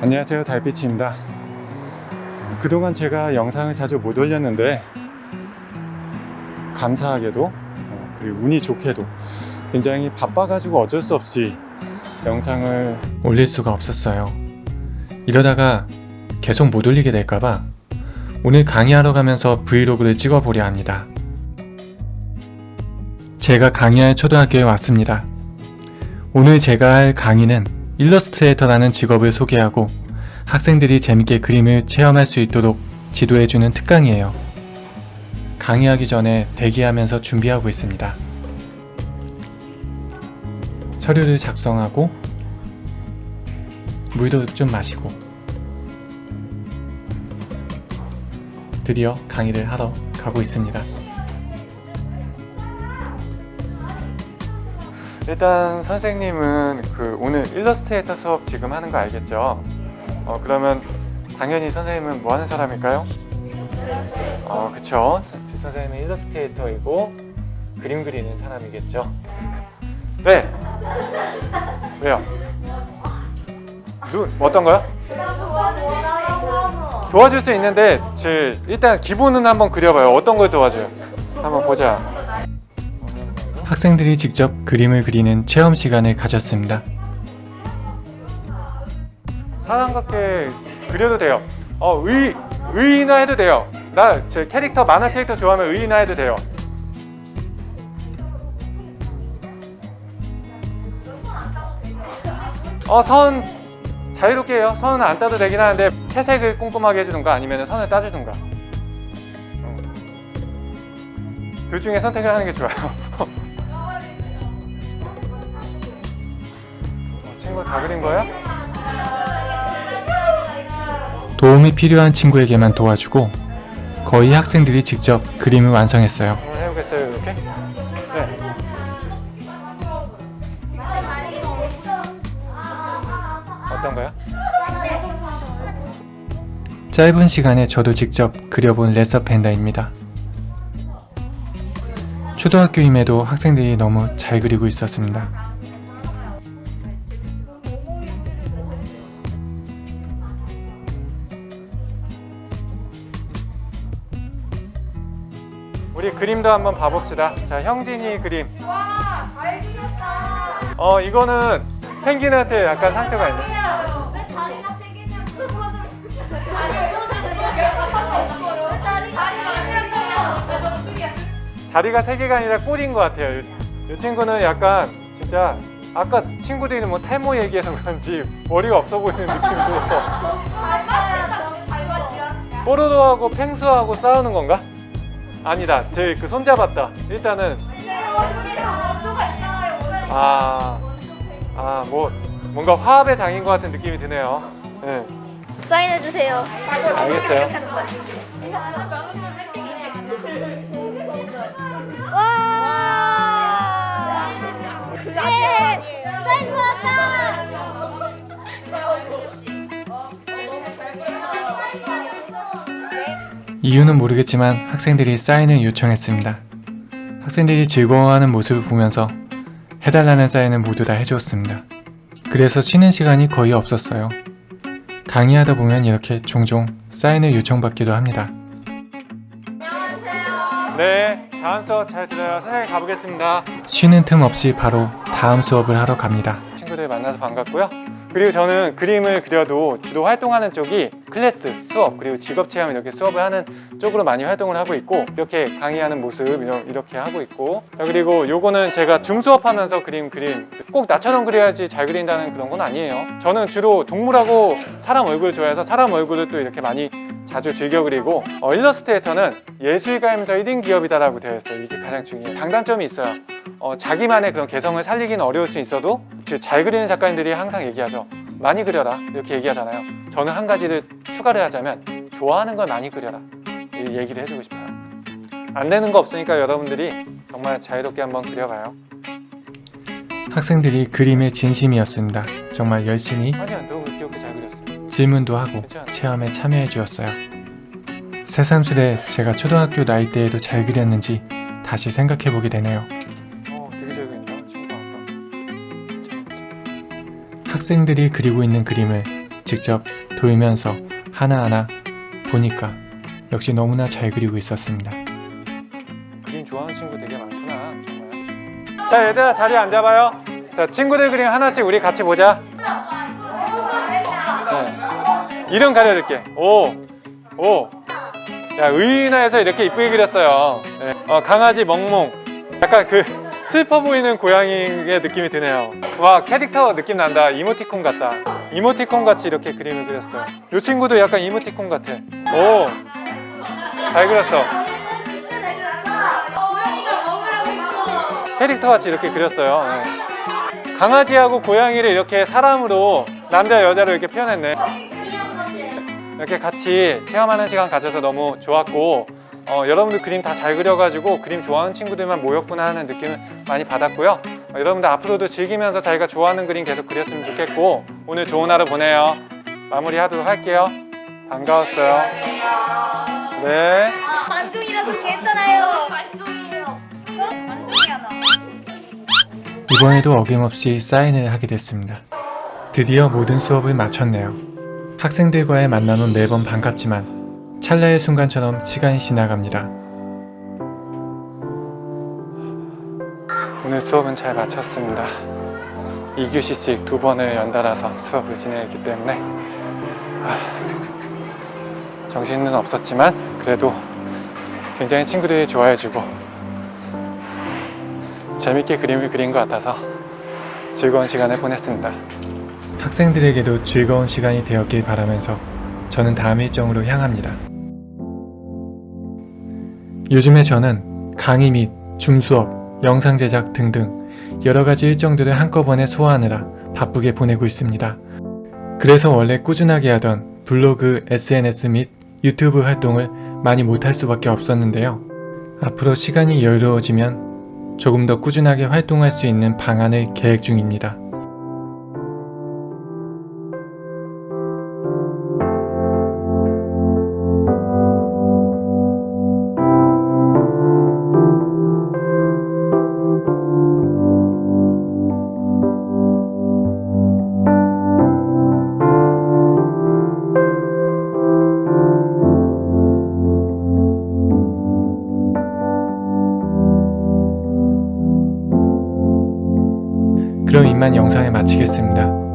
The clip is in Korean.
안녕하세요 달빛입니다. 그동안 제가 영상을 자주 못 올렸는데 감사하게도 어, 그리고 운이 좋게도 굉장히 바빠가지고 어쩔 수 없이 영상을 올릴 수가 없었어요. 이러다가 계속 못 올리게 될까봐 오늘 강의하러 가면서 브이로그를 찍어보려 합니다. 제가 강의할 초등학교에 왔습니다. 오늘 제가 할 강의는 일러스트레이터라는 직업을 소개하고 학생들이 재밌게 그림을 체험할 수 있도록 지도해주는 특강이에요. 강의하기 전에 대기하면서 준비하고 있습니다. 서류를 작성하고 물도 좀 마시고 드디어 강의를 하러 가고 있습니다. 일단 선생님은 그 오늘 일러스트레이터 수업 지금 하는 거 알겠죠? 어 그러면 당연히 선생님은 뭐 하는 사람일까요? 어 그쵸 제 선생님은 일러스트레이터이고 그림 그리는 사람이겠죠? 네! 왜요? 누 어떤 거요? 도와줄 수 있는데 제 일단 기본은 한번 그려봐요 어떤 걸 도와줘요? 한번 보자 학생들이 직접 그림을 그리는 체험 시간을 가졌습니다. 사람같게 그려도 돼요. 어, 의, 의인화 해도 돼요. 나 제 캐릭터, 만화 캐릭터 좋아하면 의인화 해도 돼요. 어, 선 자유롭게 해요. 선은 안 따도 되긴 하는데 채색을 꼼꼼하게 해주든가 아니면 선을 따주든가. 어. 둘 중에 선택을 하는 게 좋아요. 친구 다 그린 거야? 도움이 필요한 친구에게만 도와주고 거의 학생들이 직접 그림을 완성했어요. 한번 해보겠어요, 이렇게? 네. 어떤가요? 짧은 시간에 저도 직접 그려본 레서 펜다입니다. 초등학교임에도 학생들이 너무 잘 그리고 있었습니다. 그림도 한번 봐봅시다. 자, 형진이 그림. 와, 잘 그렸다. 어, 이거는 펭귄한테 약간 상처가 있네. 왜 다리가 세 개가 아니라 꼴인 것 같아요. 이, 이 친구는 약간 진짜 아까 친구들이 뭐 탈모 얘기해서 그런지 머리가 없어 보이는 맞춘다. 뽀로로하고 펭수하고 싸우는 건가? 아니다. 제그 손잡았다. 일단은 근데 원쪽에서 원조가 있잖아요. 원조. 아, 아, 뭐 뭔가 화합의 장인 것 같은 느낌이 드네요. 네, 사인해 주세요. 알겠어요. 이유는 모르겠지만 학생들이 사인을 요청했습니다. 학생들이 즐거워하는 모습을 보면서 해달라는 사인을 모두 다 해주었습니다. 그래서 쉬는 시간이 거의 없었어요. 강의하다 보면 이렇게 종종 사인을 요청받기도 합니다. 네, 다음 수업 잘 들어요. 선생님 가보겠습니다. 쉬는 틈 없이 바로 다음 수업을 하러 갑니다. 친구들 만나서 반갑고요. 그리고 저는 그림을 그려도 주로 활동하는 쪽이 클래스, 수업, 그리고 직업 체험 이렇게 수업을 하는 쪽으로 많이 활동을 하고 있고 이렇게 강의하는 모습 이렇게 하고 있고. 자 그리고 요거는 제가 줌 수업하면서 그림 그림. 꼭 나처럼 그려야지 잘 그린다는 그런 건 아니에요. 저는 주로 동물하고 사람 얼굴 좋아해서 사람 얼굴을 또 이렇게 많이 자주 즐겨 그리고 어, 일러스트레이터는 예술가이면서 1인 기업이다라고 되어 있어요 이게 가장 중요해요 장단점이 있어요. 어, 자기만의 그런 개성을 살리기는 어려울 수 있어도 그잘 그리는 작가님들이 항상 얘기하죠 많이 그려라. 이렇게 얘기하잖아요 저는 한 가지를 추가를 하자면 좋아하는 걸 많이 그려라. 이 얘기를 해주고 싶어요. 안 되는 거 없으니까 여러분들이 정말 자유롭게 한번 그려봐요. 학생들이 그림의 진심이었습니다. 정말 열심히 아니야 질문도 하고 체험에 참여해 주었어요 새삼스레 제가 초등학교 나이 때에도 잘 그렸는지 다시 생각해 보게 되네요 어 학생들이 그리고 있는 그림을 직접 돌면서 하나하나 보니까 역시 너무나 잘 그리고 있었습니다. 그림 좋아하는 친구 되게 많구나 정말. 자 얘들아 자리 앉아봐요. 자 친구들 그림 하나씩 우리 같이 보자. 이름 가려줄게. 오, 오. 야 의인화해서 이렇게 이쁘게 그렸어요. 네. 어, 강아지 멍멍. 약간 그 슬퍼 보이는 고양이의 느낌이 드네요. 와 캐릭터 느낌 난다. 이모티콘 같다. 이모티콘 같이 이렇게 그림을 그렸어요. 이 친구도 약간 이모티콘 같아. 오, 잘 그렸어. 캐릭터 같이 이렇게 그렸어요. 네. 강아지하고 고양이를 이렇게 사람으로 남자 여자로 이렇게 표현했네. 이렇게 같이 체험하는 시간 가져서 너무 좋았고 어, 여러분들 그림 다 잘 그려가지고 그림 좋아하는 친구들만 모였구나 하는 느낌을 많이 받았고요. 어, 여러분들 앞으로도 즐기면서 자기가 좋아하는 그림 계속 그렸으면 좋겠고 오늘 좋은 하루 보내요. 마무리하도록 할게요. 반가웠어요. 네. 반종이라서 괜찮아요. 반종이에요. 반종이야 나. 이번에도 어김없이 사인을 하게 됐습니다. 드디어 모든 수업을 마쳤네요. 학생들과의 만남은 매번 반갑지만 찰나의 순간처럼 시간이 지나갑니다. 오늘 수업은 잘 마쳤습니다. 2교시씩 두 번을 연달아서 수업을 진행했기 때문에 아, 정신은 없었지만 그래도 굉장히 친구들이 좋아해주고 재밌게 그림을 그린 것 같아서 즐거운 시간을 보냈습니다. 학생들에게도 즐거운 시간이 되었길 바라면서 저는 다음 일정으로 향합니다. 요즘에 저는 강의 및 줌수업, 영상 제작 등등 여러 가지 일정들을 한꺼번에 소화하느라 바쁘게 보내고 있습니다. 그래서 원래 꾸준하게 하던 블로그, SNS 및 유튜브 활동을 많이 못할 수밖에 없었는데요. 앞으로 시간이 여유로워지면 조금 더 꾸준하게 활동할 수 있는 방안을 계획 중입니다. 그럼 이만 영상을 마치겠습니다.